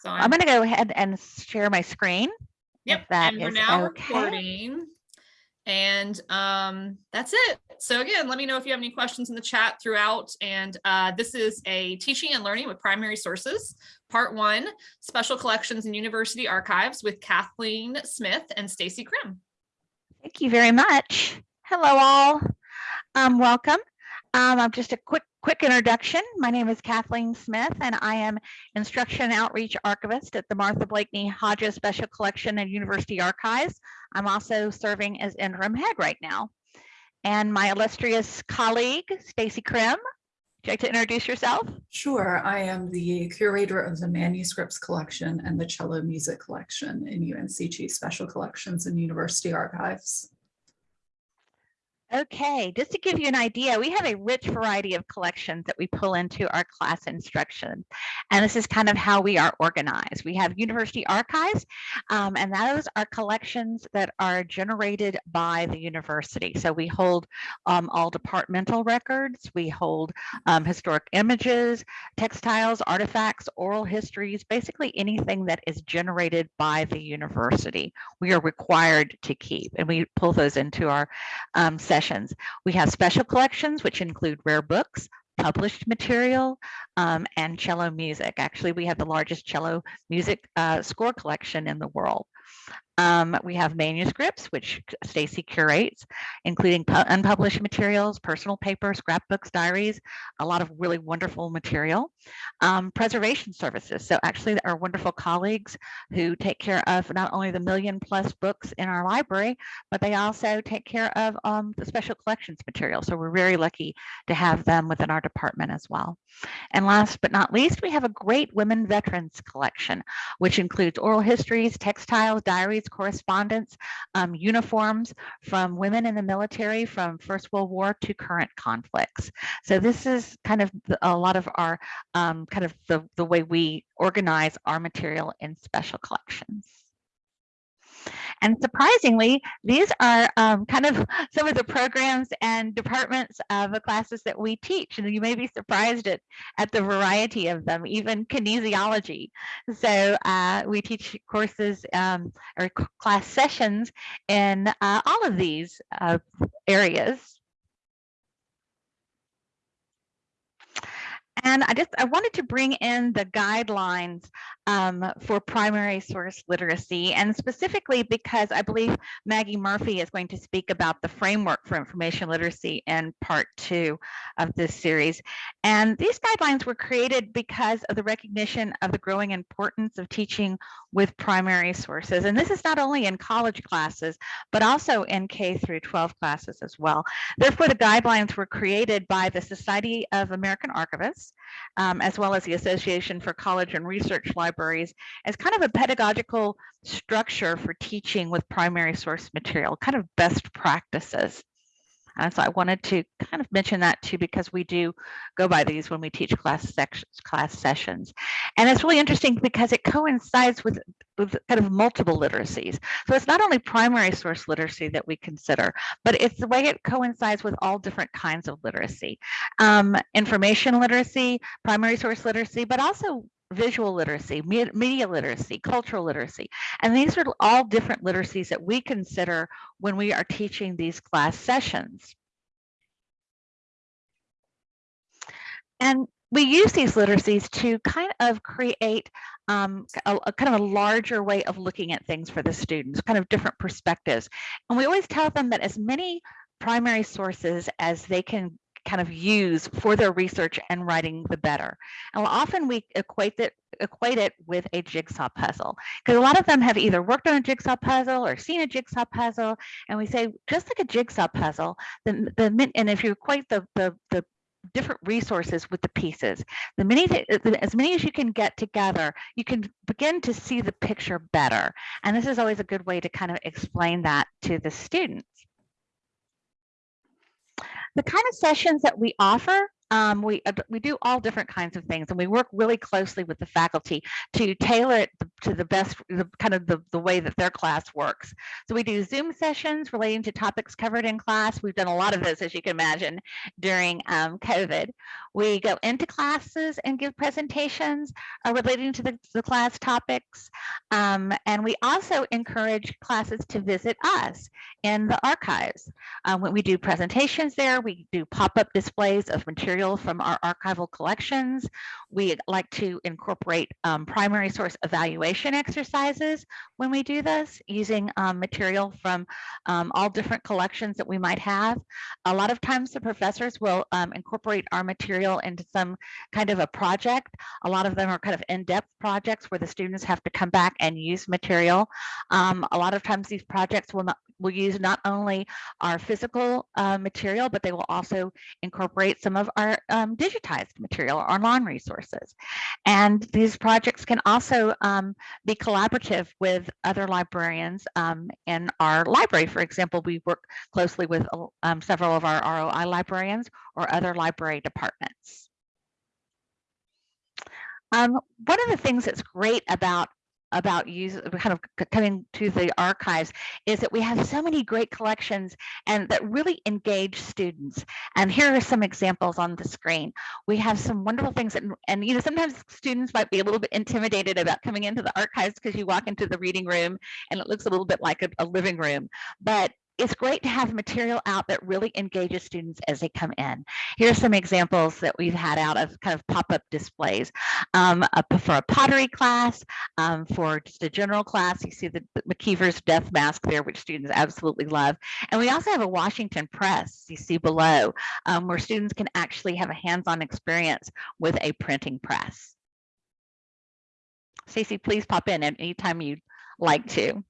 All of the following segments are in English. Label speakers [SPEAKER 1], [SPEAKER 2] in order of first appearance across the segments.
[SPEAKER 1] So
[SPEAKER 2] I'm going to go ahead and share my screen.
[SPEAKER 1] Yep,
[SPEAKER 2] that
[SPEAKER 1] and we're now
[SPEAKER 2] okay.
[SPEAKER 1] recording. And um, that's it. So again, let me know if you have any questions in the chat throughout. And uh, this is a teaching and learning with primary sources, part one, special collections and university archives with Kathleen Smith and Stacy Krim.
[SPEAKER 2] Thank you very much. Hello, all. Um, welcome. Um, I'm just a quick quick introduction. My name is Kathleen Smith, and I am Instruction Outreach Archivist at the Martha Blakeney Hodges Special Collection and University Archives. I'm also serving as interim head right now. And my illustrious colleague, Stacy Krim, would you like to introduce yourself?
[SPEAKER 3] Sure, I am the curator of the manuscripts collection and the cello music collection in UNCG Special Collections and University Archives.
[SPEAKER 2] Okay, just to give you an idea, we have a rich variety of collections that we pull into our class instruction. And this is kind of how we are organized. We have university archives, um, and those are collections that are generated by the university. So we hold um, all departmental records, we hold um, historic images, textiles, artifacts, oral histories, basically anything that is generated by the university. We are required to keep, and we pull those into our um, We have special collections, which include rare books, published material, um, and cello music. Actually, we have the largest cello music uh, score collection in the world. Um, we have manuscripts, which Stacy curates, including unpublished materials, personal papers, scrapbooks, diaries, a lot of really wonderful material. Um, preservation services. So actually our wonderful colleagues who take care of not only the million plus books in our library, but they also take care of um, the special collections material. So we're very lucky to have them within our department as well. And last but not least, we have a great women veterans collection, which includes oral histories, textiles, diaries, correspondence, um, uniforms from women in the military from First World War to current conflicts. So this is kind of a lot of our um, kind of the, the way we organize our material in special collections. And surprisingly, these are um, kind of some of the programs and departments of the classes that we teach. And you may be surprised at, at the variety of them, even kinesiology. So uh, we teach courses um, or class sessions in uh, all of these uh, areas. And I just I wanted to bring in the guidelines um, for primary source literacy, and specifically because I believe Maggie Murphy is going to speak about the framework for information literacy in part two of this series. And these guidelines were created because of the recognition of the growing importance of teaching with primary sources. And this is not only in college classes, but also in K through 12 classes as well. Therefore, the guidelines were created by the Society of American Archivists um, as well as the Association for College and Research Libraries, as kind of a pedagogical structure for teaching with primary source material, kind of best practices. And so I wanted to kind of mention that too, because we do go by these when we teach class sections, class sessions. And it's really interesting because it coincides with, with kind of multiple literacies. So it's not only primary source literacy that we consider, but it's the way it coincides with all different kinds of literacy. Um, information literacy, primary source literacy, but also visual literacy, media literacy, cultural literacy. And these are all different literacies that we consider when we are teaching these class sessions. And we use these literacies to kind of create um, a, a, kind of a larger way of looking at things for the students, kind of different perspectives. And we always tell them that as many primary sources as they can kind of use for their research and writing the better. And often we equate it equate it with a jigsaw puzzle because a lot of them have either worked on a jigsaw puzzle or seen a jigsaw puzzle and we say just like a jigsaw puzzle the, the and if you equate the, the the different resources with the pieces the many as many as you can get together you can begin to see the picture better and this is always a good way to kind of explain that to the students the kind of sessions that we offer um, we we do all different kinds of things, and we work really closely with the faculty to tailor it to the best, the kind of the, the way that their class works. So we do Zoom sessions relating to topics covered in class. We've done a lot of those, as you can imagine, during um, COVID. We go into classes and give presentations uh, relating to the, the class topics. Um, and we also encourage classes to visit us in the archives. Um, when we do presentations there, we do pop-up displays of material from our archival collections. We like to incorporate um, primary source evaluation exercises when we do this using um, material from um, all different collections that we might have. A lot of times the professors will um, incorporate our material into some kind of a project. A lot of them are kind of in-depth projects where the students have to come back and use material. Um, a lot of times these projects will not will use not only our physical uh, material, but they will also incorporate some of our um, digitized material, our online resources. And these projects can also um, be collaborative with other librarians um, in our library. For example, we work closely with uh, um, several of our ROI librarians or other library departments. Um, one of the things that's great about about use kind of coming to the archives is that we have so many great collections and that really engage students. And here are some examples on the screen. We have some wonderful things and, and you know sometimes students might be a little bit intimidated about coming into the archives because you walk into the reading room and it looks a little bit like a, a living room. But it's great to have material out that really engages students as they come in. Here's some examples that we've had out of kind of pop-up displays. Um, a- for a pottery class, um, for just a general class, you see the, the McIver's death mask there, which students absolutely love. And we also have a Washington press, you see below, um, where students can actually have a hands-on experience with a printing press. Stacey, please pop in at any time you'd like to.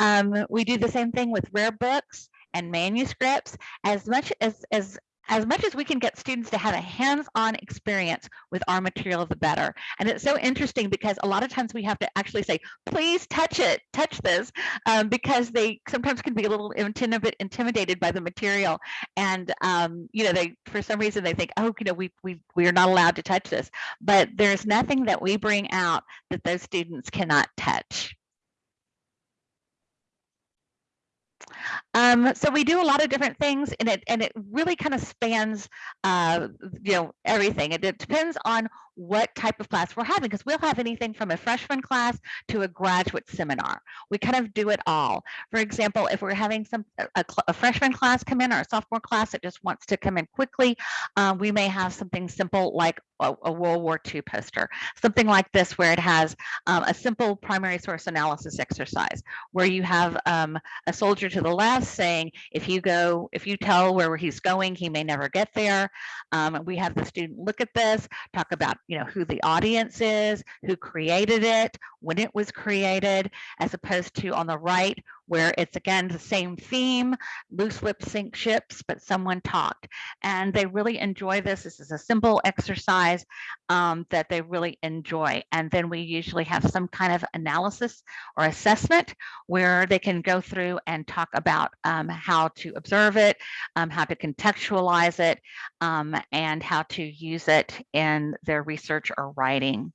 [SPEAKER 2] Um, we do the same thing with rare books and manuscripts. As much as as as much as we can get students to have a hands-on experience with our material, the better. And it's so interesting because a lot of times we have to actually say, please touch it, touch this, um, because they sometimes can be a little intimi- intimidated by the material. And, um, you know, they, for some reason they think, oh, you know, we, we, we are not allowed to touch this. But there's nothing that we bring out that those students cannot touch. Um, so we do a lot of different things and it and it really kind of spans uh, you know everything. It, it depends on what type of class we're having because we'll have anything from a freshman class to a graduate seminar. We kind of do it all. For example, if we're having some a, a freshman class come in or a sophomore class that just wants to come in quickly, uh, we may have something simple like a, a World War II poster, something like this where it has um, a simple primary source analysis exercise where you have um, a soldier to the left saying, if you go, if you tell where he's going, he may never get there. Um, we have the student look at this, talk about, you know, who the audience is, who created it, when it was created, as opposed to on the right, where it's again the same theme, loose lip sink ships, but someone talked. And they really enjoy this. This is a simple exercise um, that they really enjoy. And then we usually have some kind of analysis or assessment where they can go through and talk about um, how to observe it, um, how to contextualize it, um, and how to use it in their research or writing.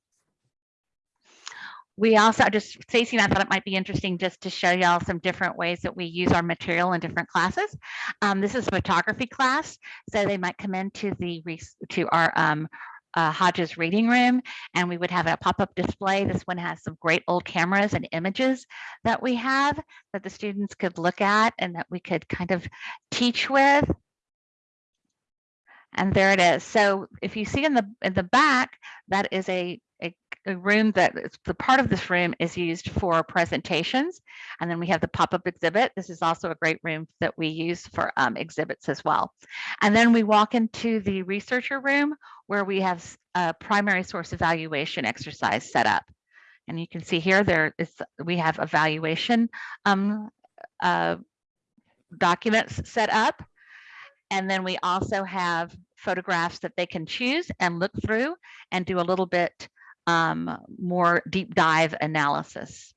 [SPEAKER 2] We also just Stacey and I thought it might be interesting just to show y'all some different ways that we use our material in different classes. Um, this is a photography class, so they might come into the to our um, uh, Hodges reading room, and we would have a pop-up display. This one has some great old cameras and images that we have that the students could look at and that we could kind of teach with. And there it is. So if you see in the in the back, that is a a, room that the part of this room is used for presentations. And then we have the pop-up exhibit. This is also a great room that we use for um, exhibits as well. And then we walk into the researcher room where we have a primary source evaluation exercise set up. And you can see here there is we have evaluation um, uh, documents set up. And then we also have photographs that they can choose and look through and do a little bit um, more deep dive analysis.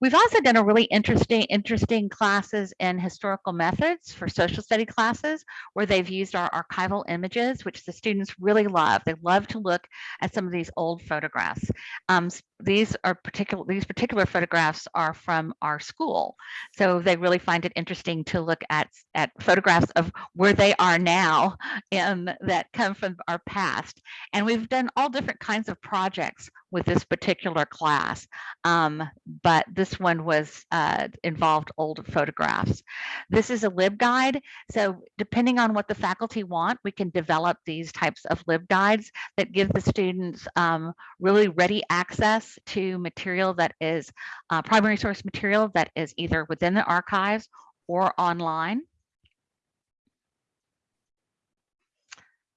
[SPEAKER 2] We've also done a really interesting, interesting classes in historical methods for social study classes where they've used our archival images, which the students really love. They love to look at some of these old photographs. Um, these are particular, these particular photographs are from our school. So they really find it interesting to look at, at photographs of where they are now and that come from our past. And we've done all different kinds of projects with this particular class. Um, but this one was uh, involved old photographs. This is a LibGuide. So depending on what the faculty want, we can develop these types of LibGuides that give the students um, really ready access to material that is uh, primary source material that is either within the archives or online.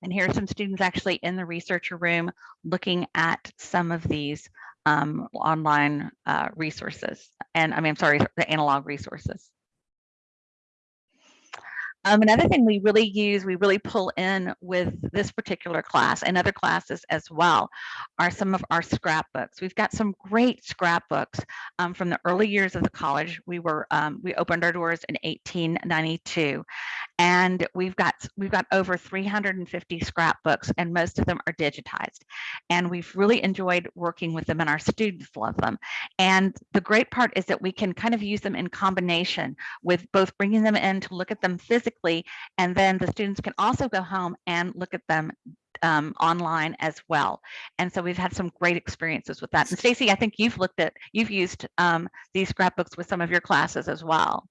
[SPEAKER 2] And here are some students actually in the researcher room looking at some of these um, online uh, resources. And I mean, I'm sorry, the analog resources. Um, another thing we really use, we really pull in with this particular class and other classes as well, are some of our scrapbooks. We've got some great scrapbooks um, from the early years of the college. We were um, we opened our doors in 1892, and we've got we've got over 350 scrapbooks, and most of them are digitized. And we've really enjoyed working with them, and our students love them. And the great part is that we can kind of use them in combination with both bringing them in to look at them physically, and then the students can also go home and look at them um, online as well. And so we've had some great experiences with that. And Stacy, I think you've looked at, you've used um, these scrapbooks with some of your classes as well.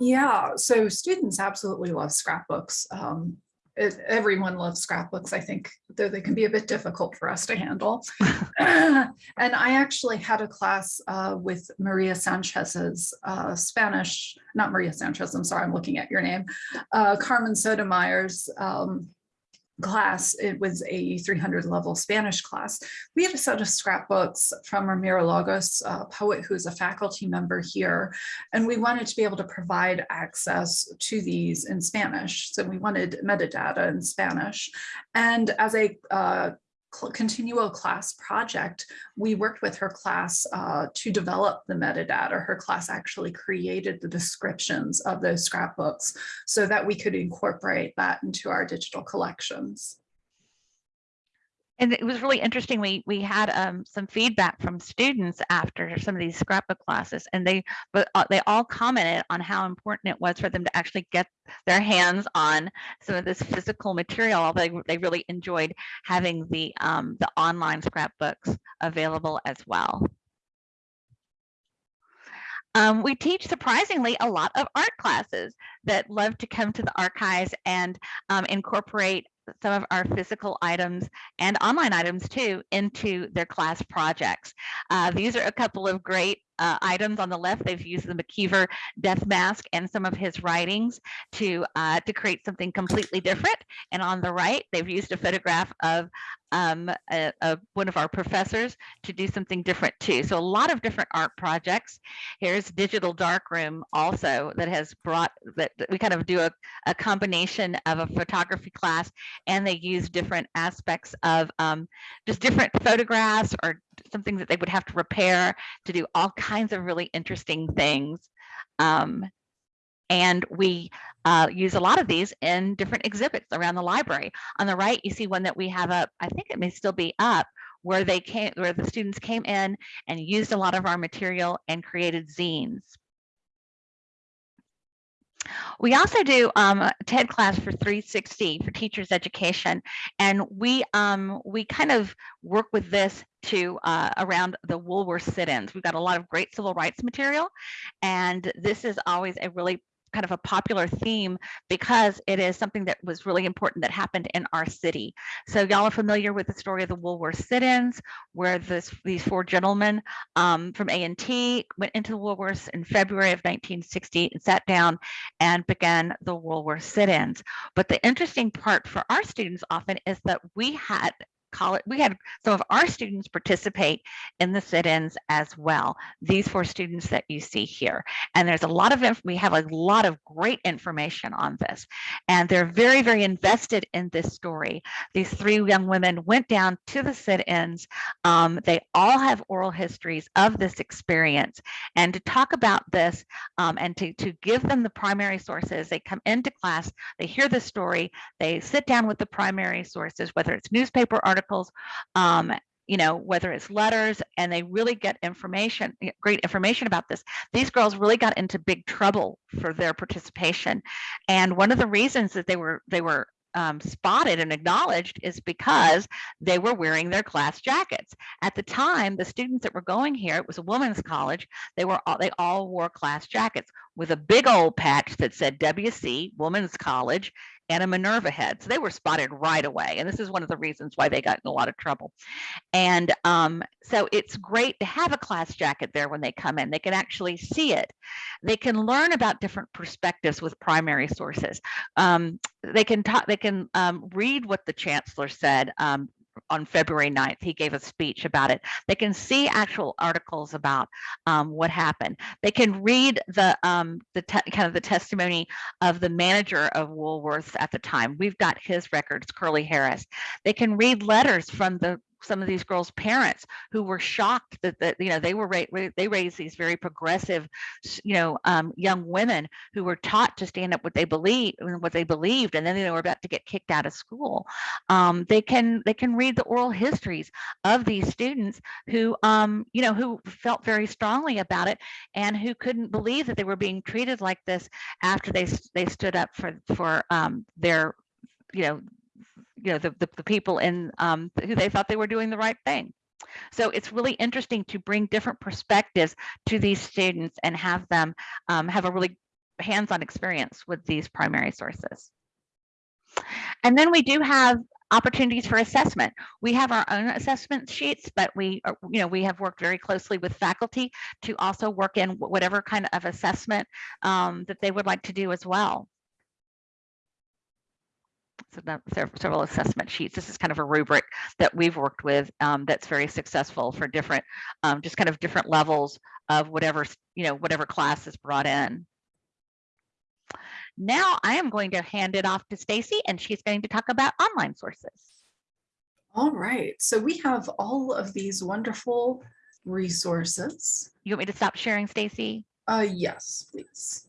[SPEAKER 3] Yeah, so students absolutely love scrapbooks. Um, it- everyone loves scrapbooks, I think, though they can be a bit difficult for us to handle. and I actually had a class uh, with Maria Sanchez's uh, Spanish, not Maria Sanchez, I'm sorry, I'm looking at your name, uh, Carmen Sotomayor's um, class. It was a 300 level Spanish class. We had a set of scrapbooks from Ramiro Lagos, a poet who's a faculty member here, and we wanted to be able to provide access to these in Spanish. So we wanted metadata in Spanish. And as a uh, continual class project, we worked with her class uh, to develop the metadata. Her class actually created the descriptions of those scrapbooks so that we could incorporate that into our digital collections.
[SPEAKER 2] And it was really interesting. We we had um, some feedback from students after some of these scrapbook classes, and they uh, they all commented on how important it was for them to actually get their hands on some of this physical material. They they really enjoyed having the um, the online scrapbooks available as well. Um, we teach surprisingly a lot of art classes that love to come to the archives and um, incorporate some of our physical items and online items too into their class projects. Uh, these are a couple of great uh, items on the left. They've used the McIver death mask and some of his writings to uh, to create something completely different. And on the right, they've used a photograph of um, a, a, one of our professors to do something different too. So a lot of different art projects. Here's Digital Darkroom also that has brought that, that we kind of do a, a combination of a photography class and they use different aspects of um, just different photographs or something that they would have to repair to do all kinds of really interesting things. Um, and we uh, use a lot of these in different exhibits around the library. On the right, you see one that we have up, I think it may still be up, where they came, where the students came in and used a lot of our material and created zines. We also do um, a TED class for 360 for teachers education, and we um, we kind of work with this to uh, around the Woolworth sit-ins. We've got a lot of great civil rights material, and this is always a really kind of a popular theme because it is something that was really important that happened in our city. So y'all are familiar with the story of the Woolworth sit-ins, where this these four gentlemen um, from A&T went into the Woolworths in February of 1960 and sat down and began the Woolworth sit-ins. But the interesting part for our students often is that we had college, we had some of our students participate in the sit-ins as well. These four students that you see here. And there's a lot of, we have a lot of great information on this. And they're very, very invested in this story. These three young women went down to the sit-ins. Um, they all have oral histories of this experience. And to talk about this um, and to, to give them the primary sources, they come into class, they hear the story, they sit down with the primary sources, whether it's newspaper articles, um, you know, whether it's letters, and they really get information, great information about this. These girls really got into big trouble for their participation. And one of the reasons that they were they were um, spotted and acknowledged is because they were wearing their class jackets. At the time, the students that were going here, it was a women's college, they were all, they all wore class jackets with a big old patch that said WC, Women's College, and a Minerva head. So they were spotted right away. And this is one of the reasons why they got in a lot of trouble. And um, so it's great to have a class jacket there when they come in. They can actually see it. They can learn about different perspectives with primary sources. Um, they can talk, they can um, read what the chancellor said um, on February 9th. He gave a speech about it. They can see actual articles about um, what happened. They can read the um, the kind of the testimony of the manager of Woolworths at the time. We've got his records, Curly Harris. They can read letters from the some of these girls' parents who were shocked that, that you know they were ra- they raised these very progressive, you know, um, young women who were taught to stand up what they believe what they believed, and then they were about to get kicked out of school. Um, they can they can read the oral histories of these students who um, you know who felt very strongly about it and who couldn't believe that they were being treated like this after they they stood up for for um, their you know you know the, the, the people in um, who they thought they were doing the right thing. So it's really interesting to bring different perspectives to these students and have them um, have a really hands-on experience with these primary sources. And then we do have opportunities for assessment. We have our own assessment sheets, but we, are, you know, we have worked very closely with faculty to also work in whatever kind of assessment um, that they would like to do as well several assessment sheets. This is kind of a rubric that we've worked with um, that's very successful for different, um, just kind of different levels of whatever, you know, whatever class is brought in. Now I am going to hand it off to Stacy and she's going to talk about online sources.
[SPEAKER 3] All right, so we have all of these wonderful resources.
[SPEAKER 2] You want me to stop sharing, Stacy?
[SPEAKER 3] Uh, yes, please.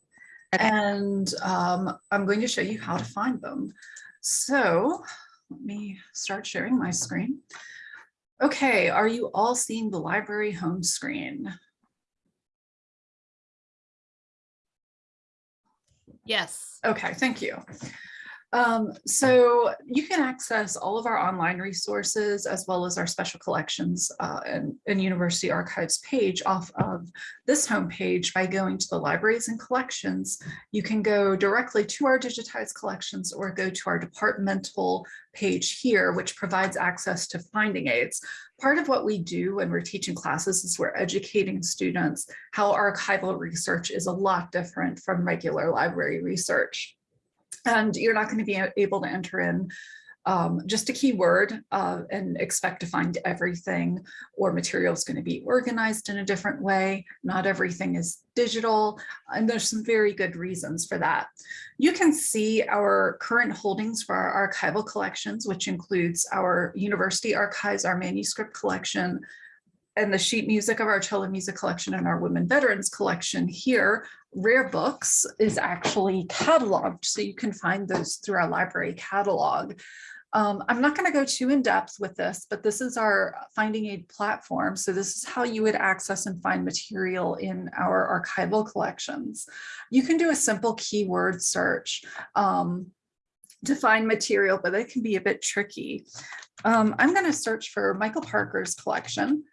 [SPEAKER 2] Okay.
[SPEAKER 3] And um, I'm going to show you how to find them. So let me start sharing my screen. Okay, are you all seeing the library home screen?
[SPEAKER 1] Yes.
[SPEAKER 3] Okay, thank you. Um, so you can access all of our online resources as well as our special collections uh, and, and, University Archives page off of this homepage by going to the libraries and collections. You can go directly to our digitized collections or go to our departmental page here, which provides access to finding aids. Part of what we do when we're teaching classes is we're educating students how archival research is a lot different from regular library research. And you're not going to be able to enter in um, just a keyword uh, and expect to find everything or material is going to be organized in a different way. Not everything is digital and there's some very good reasons for that. You can see our current holdings for our archival collections, which includes our university archives, our manuscript collection, and the sheet music of our cello music collection and our women veterans collection here, rare books is actually cataloged. So you can find those through our library catalog. Um, I'm not going to go too in depth with this, but this is our finding aid platform. So this is how you would access and find material in our archival collections. You can do a simple keyword search um, to find material, but it can be a bit tricky. Um, I'm going to search for Michael Parker's collection.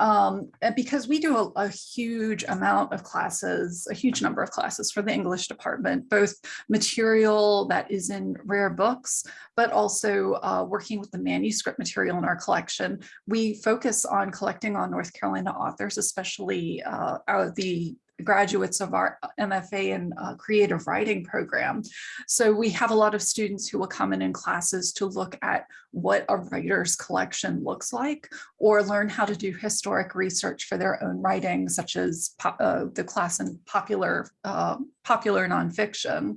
[SPEAKER 3] Um, because we do a, a, huge amount of classes, a huge number of classes for the English department, both material that is in rare books, but also uh, working with the manuscript material in our collection. We focus on collecting on North Carolina authors, especially uh, the graduates of our MFA and uh, creative writing program. So we have a lot of students who will come in in classes to look at what a writer's collection looks like or learn how to do historic research for their own writing, such as uh, the class in popular, uh, popular nonfiction.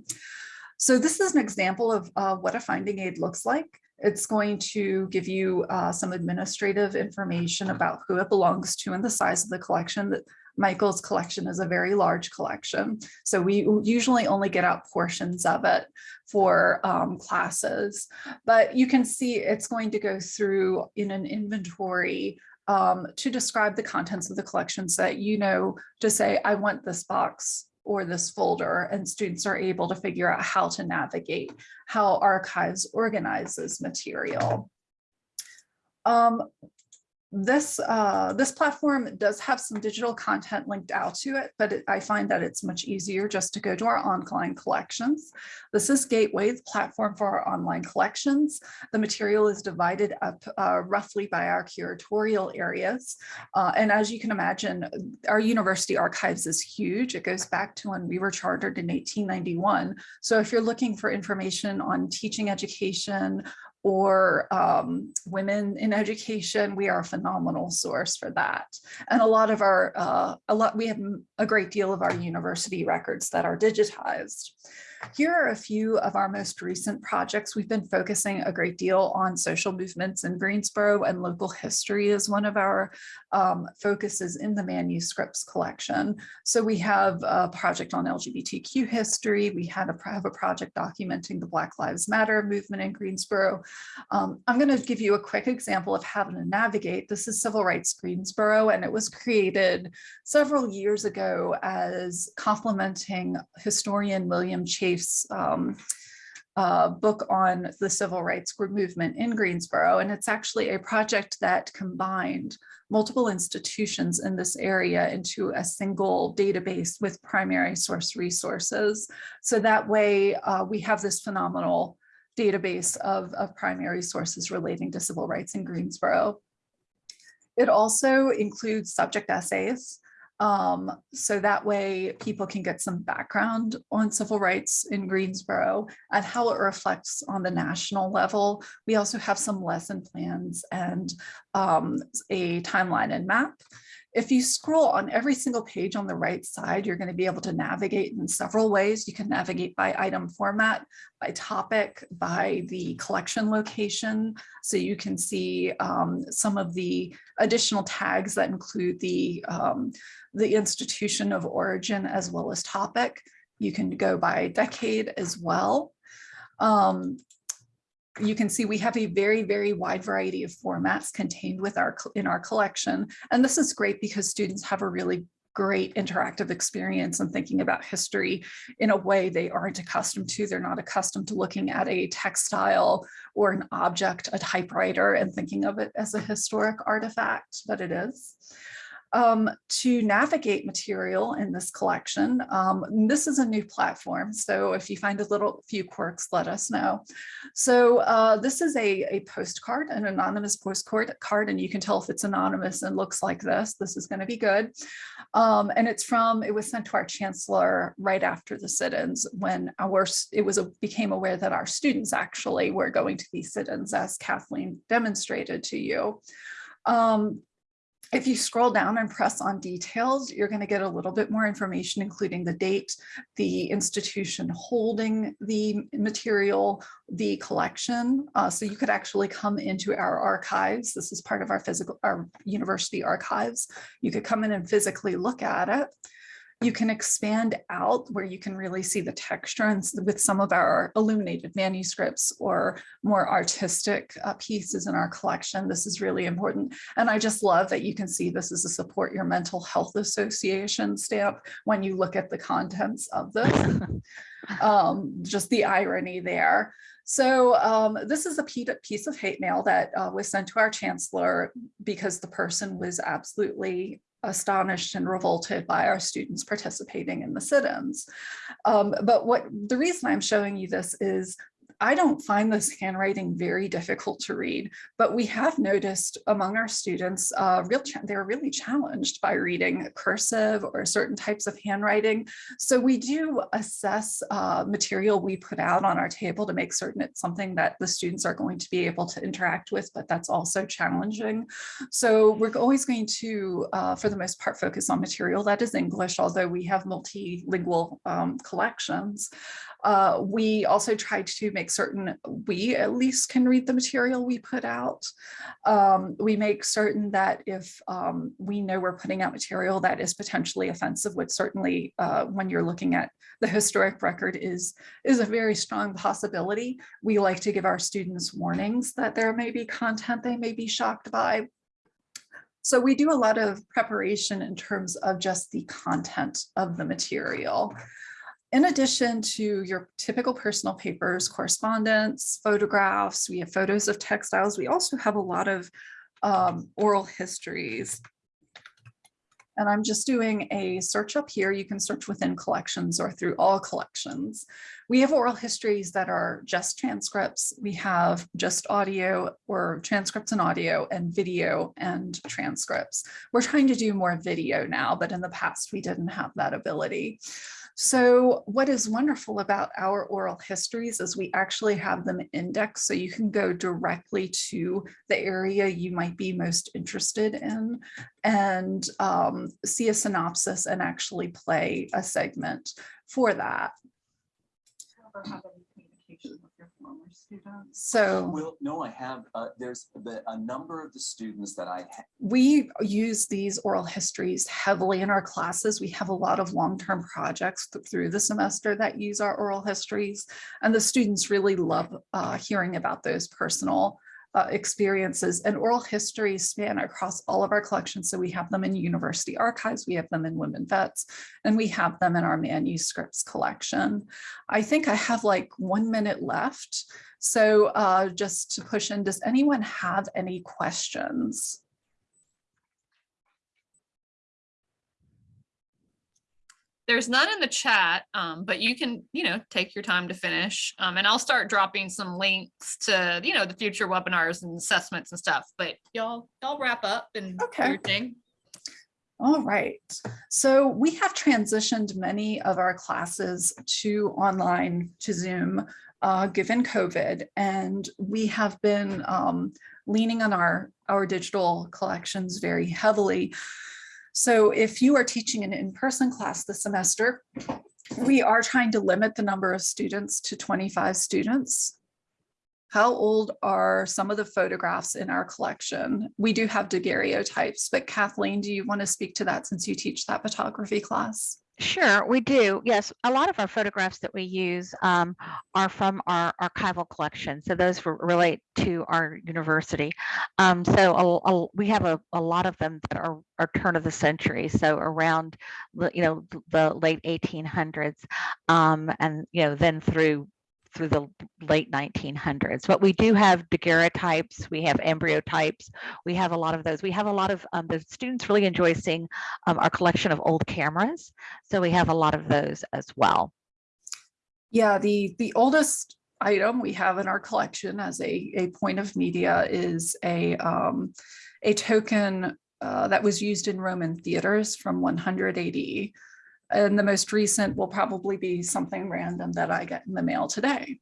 [SPEAKER 3] So this is an example of uh, what a finding aid looks like. It's going to give you uh, some administrative information about who it belongs to and the size of the collection that Michael's collection is a very large collection. So we usually only get out portions of it for um, classes, but you can see it's going to go through in an inventory um, to describe the contents of the collection so that you know to say, I want this box or this folder and students are able to figure out how to navigate how archives organizes material. Um, this uh, this platform does have some digital content linked out to it, but it, I find that it's much easier just to go to our online collections. This is Gateway, the platform for our online collections. The material is divided up uh, roughly by our curatorial areas. Uh, and as you can imagine, our university archives is huge. It goes back to when we were chartered in 1891. So if you're looking for information on teaching education, or um, women in education, we are a phenomenal source for that. And a lot of our, uh, a lot, we have a great deal of our university records that are digitized. Here are a few of our most recent projects. We've been focusing a great deal on social movements in Greensboro and local history is one of our um, focuses in the manuscripts collection. So we have a project on LGBTQ history. We had a, have a project documenting the Black Lives Matter movement in Greensboro. Um, I'm going to give you a quick example of how to navigate. This is Civil Rights Greensboro, and it was created several years ago as complementing historian William Chafe um, uh, book on the civil rights movement in Greensboro. And it's actually a project that combined multiple institutions in this area into a single database with primary source resources. So that way uh, we have this phenomenal database of, of primary sources relating to civil rights in Greensboro. It also includes subject essays. Um, so that way people can get some background on civil rights in Greensboro and how it reflects on the national level. We also have some lesson plans and um, a timeline and map. If you scroll on every single page on the right side, you're going to be able to navigate in several ways. You can navigate by item format, by topic, by the collection location. So you can see um, some of the additional tags that include the, um, the institution of origin as well as topic. You can go by decade as well. Um, you can see we have a very, very wide variety of formats contained with our in our collection. And this is great because students have a really great interactive experience and thinking about history in a way they aren't accustomed to. They're not accustomed to looking at a textile or an object, a typewriter, and thinking of it as a historic artifact, but it is um, to navigate material in this collection. Um, this is a new platform, so if you find a little few quirks, let us know. So uh, this is a, a postcard, an anonymous postcard card, and you can tell if it's anonymous and looks like this. This is going to be good. Um, and it's from, it was sent to our chancellor right after the sit-ins when our, it was a, became aware that our students actually were going to these sit-ins as Kathleen demonstrated to you. Um, if you scroll down and press on details, you're going to get a little bit more information, including the date, the institution holding the material, the collection. Uh, so you could actually come into our archives. This is part of our physical, our university archives. You could come in and physically look at it. You can expand out where you can really see the texture and with some of our illuminated manuscripts or more artistic uh, pieces in our collection. This is really important. And I just love that you can see this is a Support Your Mental Health Association stamp when you look at the contents of this. um, just the irony there. So um, this is a piece of hate mail that uh, was sent to our chancellor because the person was absolutely astonished and revolted by our students participating in the sit-ins. Um, but what the reason I'm showing you this is I don't find this handwriting very difficult to read, but we have noticed among our students, uh, real they're really challenged by reading cursive or certain types of handwriting. So we do assess uh, material we put out on our table to make certain it's something that the students are going to be able to interact with, but that's also challenging. So we're always going to, uh, for the most part, focus on material that is English, although we have multilingual um, collections. Uh, we also try to make certain we at least can read the material we put out. Um, we make certain that if um, we know we're putting out material that is potentially offensive, which certainly uh, when you're looking at the historic record is, is a very strong possibility. We like to give our students warnings that there may be content they may be shocked by. So we do a lot of preparation in terms of just the content of the material. In addition to your typical personal papers, correspondence, photographs, we have photos of textiles. We also have a lot of um, oral histories. And I'm just doing a search up here. You can search within collections or through all collections. We have oral histories that are just transcripts. We have just audio or transcripts and audio and video and transcripts. We're trying to do more video now, but in the past we didn't have that ability. So what is wonderful about our oral histories is we actually have them indexed so you can go directly to the area you might be most interested in and um, see a synopsis and actually play a segment for that. So
[SPEAKER 4] Well, no, I have, uh, there's the, a number of the students that I,
[SPEAKER 3] we use these oral histories heavily in our classes. We have a lot of long-term projects th- through the semester that use our oral histories. And the students really love uh, hearing about those personal uh, experiences and oral histories span across all of our collections. So we have them in university archives, we have them in women vets, and we have them in our manuscripts collection. I think I have like one minute left. So uh, just to push in, does anyone have any questions?
[SPEAKER 1] There's none in the chat, um, but you can, you know, take your time to finish. Um, and I'll start dropping some links to, you know, the future webinars and assessments and stuff, but y'all, y'all wrap up and do
[SPEAKER 3] Okay.
[SPEAKER 1] your thing.
[SPEAKER 3] All right, so we have transitioned many of our classes to online, to Zoom, uh, given COVID, and we have been um, leaning on our, our digital collections very heavily. So if you are teaching an in-person class this semester, we are trying to limit the number of students to 25 students. How old are some of the photographs in our collection? We do have daguerreotypes, but Kathleen, do you want to speak to that since you teach that photography class?
[SPEAKER 2] Sure, we do. Yes, a lot of our photographs that we use um, are from our archival collection. So those relate to our university. Um, so a- a- we have a, a lot of them that are, are turn of the century. So around, the, you know, the late 1800s um, and, you know, then through through the late 1900s. But we do have daguerreotypes, we have ambrotypes, we have a lot of those. We have a lot of, um, the students really enjoy seeing um, our collection of old cameras. So we have a lot of those as well.
[SPEAKER 3] Yeah, the, the oldest item we have in our collection as a, a point of media is a, um, a token uh, that was used in Roman theaters from 100 AD. And the most recent will probably be something random that I get in the mail today.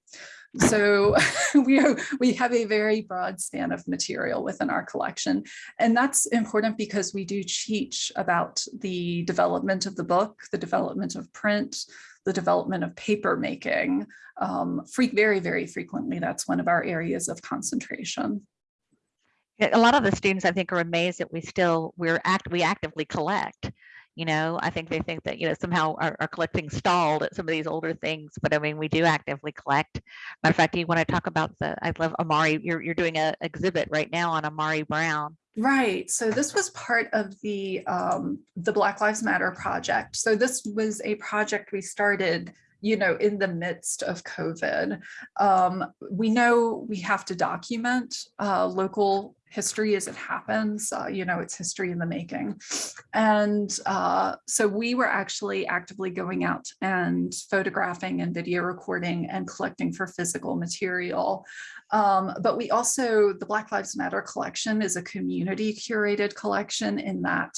[SPEAKER 3] So we, are- we have a very broad span of material within our collection. And that's important because we do teach about the development of the book, the development of print, the development of paper making. Um, very, very frequently, that's one of our areas of concentration.
[SPEAKER 2] A lot of the students, I think, are amazed that we still, we're act, we actively collect. You know, I think they think that, you know, somehow our, our collecting stalled at some of these older things, but I mean, we do actively collect. Matter of fact, you want to talk about the, I love Amari, you're, you're doing an exhibit right now on Amari Brown.
[SPEAKER 3] Right. So this was part of the um, the Black Lives Matter project. So this was a project we started, you know, in the midst of COVID. Um, we know we have to document uh, local history as it happens. Uh, you know, it's history in the making. And uh, so we were actually actively going out and photographing and video recording and collecting for physical material. Um, but we also, the Black Lives Matter collection is a community curated collection in that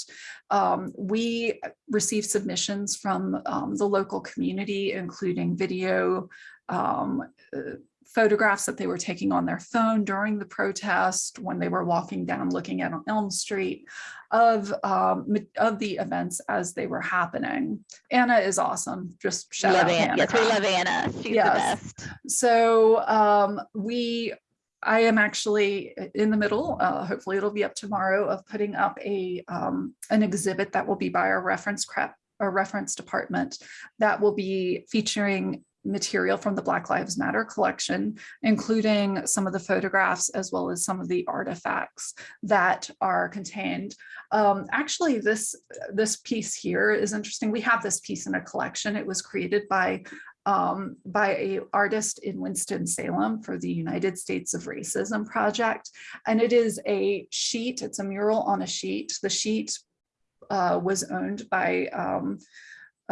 [SPEAKER 3] um, we receive submissions from um, the local community, including video, um, uh, photographs that they were taking on their phone during the protest when they were walking down looking at Elm Street of um, of the events as they were happening. Anna is awesome. Just shout
[SPEAKER 2] Love
[SPEAKER 3] out
[SPEAKER 2] Anna. Yes, we love Anna. She's
[SPEAKER 3] Yes.
[SPEAKER 2] the best.
[SPEAKER 3] So um, we, I am actually in the middle, uh, hopefully it'll be up tomorrow of putting up a, um, an exhibit that will be by our reference crap, our reference department that will be featuring material from the Black Lives Matter collection, including some of the photographs as well as some of the artifacts that are contained. Um, actually, this, this piece here is interesting. We have this piece in a collection. It was created by um, by a artist in Winston-Salem for the United States of Racism Project. And it is a sheet, it's a mural on a sheet. The sheet uh, was owned by um,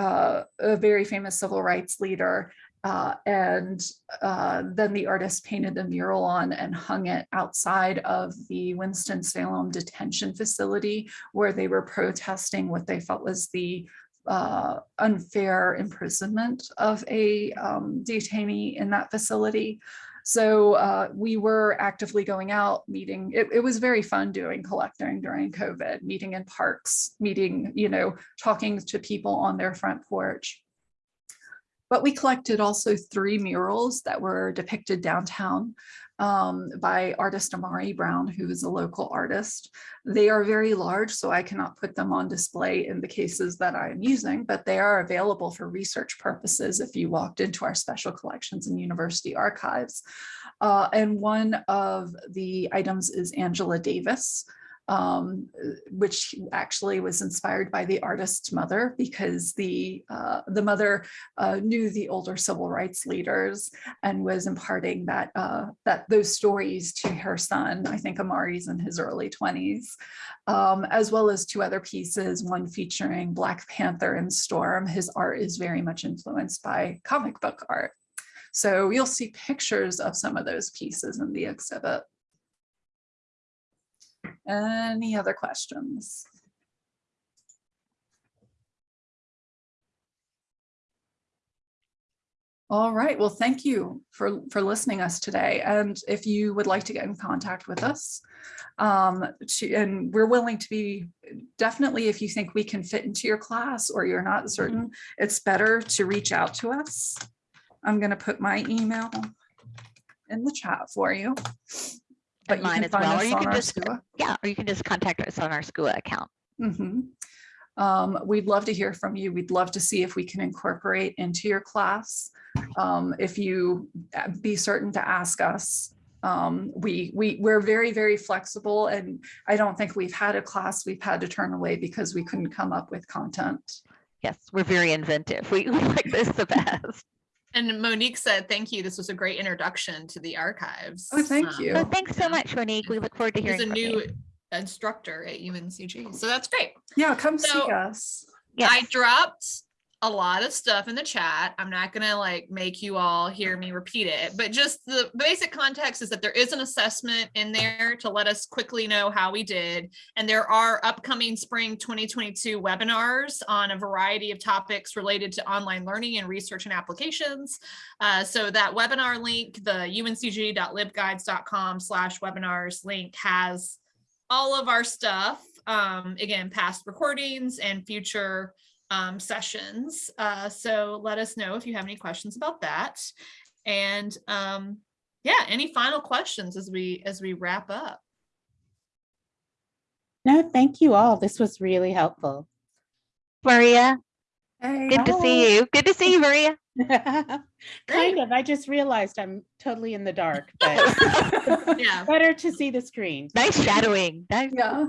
[SPEAKER 3] uh, a very famous civil rights leader. Uh, and uh, then the artist painted the mural on and hung it outside of the Winston-Salem detention facility where they were protesting what they felt was the uh, unfair imprisonment of a um, detainee in that facility. So uh, we were actively going out, meeting. It, it was very fun doing collecting during COVID, meeting in parks, meeting, you know, talking to people on their front porch. But we collected also three murals that were depicted downtown um, by artist Amari Brown, who is a local artist. They are very large, so I cannot put them on display in the cases that I'm using, but they are available for research purposes if you walked into our special collections and university archives. Uh, and one of the items is Angela Davis, um, which actually was inspired by the artist's mother because the uh, the mother uh, knew the older civil rights leaders and was imparting that uh, that those stories to her son. I think Amari's in his early 20s, um, as well as two other pieces, one featuring Black Panther and Storm. His art is very much influenced by comic book art. So you'll see pictures of some of those pieces in the exhibit. Any other questions? All right, well, thank you for, for listening us today. And if you would like to get in contact with us, um, to, and we're willing to be, definitely if you think we can fit into your class or you're not certain, it's better to reach out to us. I'm gonna put my email in the chat for you. But you
[SPEAKER 2] mine
[SPEAKER 3] can
[SPEAKER 2] as well, or you can just-
[SPEAKER 3] SCUA.
[SPEAKER 2] Yeah, or you can just contact us on our SCUA account.
[SPEAKER 3] Mhm. Um, we'd love to hear from you. We'd love to see if we can incorporate into your class. Um, if you uh, be certain to ask us. Um, we, we, we're very, very flexible and I don't think we've had a class we've had to turn away because we couldn't come up with content.
[SPEAKER 2] Yes, we're very inventive. We, we like this the best.
[SPEAKER 1] And Monique said, thank you. This was a great introduction to the archives.
[SPEAKER 3] Oh, thank
[SPEAKER 1] Um,
[SPEAKER 3] you.
[SPEAKER 2] Oh, thanks so much, Monique. We look forward to hearing.
[SPEAKER 1] He's
[SPEAKER 2] hearing
[SPEAKER 1] a new
[SPEAKER 2] you.
[SPEAKER 1] instructor at UNCG. So that's great.
[SPEAKER 3] Yeah, come see
[SPEAKER 1] So-
[SPEAKER 3] us.
[SPEAKER 1] I
[SPEAKER 2] Yes,
[SPEAKER 1] dropped a lot of stuff in the chat. I'm not gonna like make you all hear me repeat it, but just the basic context is that there is an assessment in there to let us quickly know how we did. And there are upcoming spring 2022 webinars on a variety of topics related to online learning and research and applications. Uh, so that webinar link, the uncg.libguides.com slash webinars link has all of our stuff. Um, again, past recordings and future um, sessions. Uh, so let us know if you have any questions about that. And um, yeah, any final questions as we as we wrap up?
[SPEAKER 5] No, thank you all. This was really helpful.
[SPEAKER 2] Maria,
[SPEAKER 3] Hey,
[SPEAKER 2] good to see you. Good to see you, Maria.
[SPEAKER 5] Kind of. I just realized I'm totally in the dark, but
[SPEAKER 1] Yeah.
[SPEAKER 5] better to see the screen.
[SPEAKER 2] Nice shadowing. Nice,
[SPEAKER 3] yeah.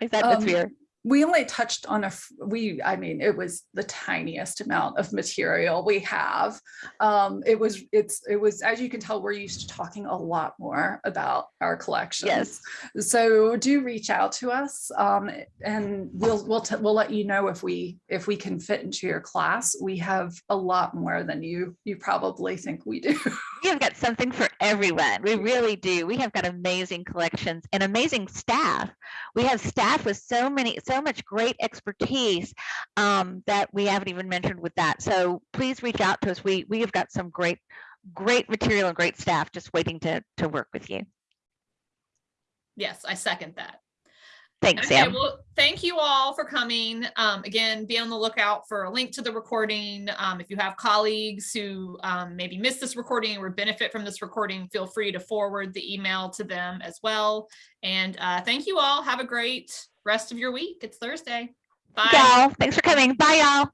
[SPEAKER 2] nice atmosphere.
[SPEAKER 3] We only touched on a we, I mean, it was the tiniest amount of material we have. Um, it was, it's, it was, as you can tell, we're used to talking a lot more about our collections. Yes. So do reach out to us, um, and we'll, we'll, we'll let you know if we, if we can fit into your class. We have a lot more than you, you probably think we do.
[SPEAKER 2] We have got something for everyone. We really do. We have got amazing collections and amazing staff. We have staff with so many, so much great expertise um, that we haven't even mentioned with that. So please reach out to us. We we have got some great, great material and great staff just waiting to to work with you.
[SPEAKER 1] Yes, I second that.
[SPEAKER 2] Thanks,
[SPEAKER 1] Okay,
[SPEAKER 2] Sam.
[SPEAKER 1] well, thank you all for coming. Um, again, be on the lookout for a link to the recording. Um, if you have colleagues who um, maybe missed this recording or benefit from this recording, feel free to forward the email to them as well. And uh, thank you all. Have a great rest of your week. It's Thursday. Bye.
[SPEAKER 2] Y'all, thanks for coming. Bye, y'all.